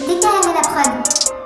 Décalage à la prod.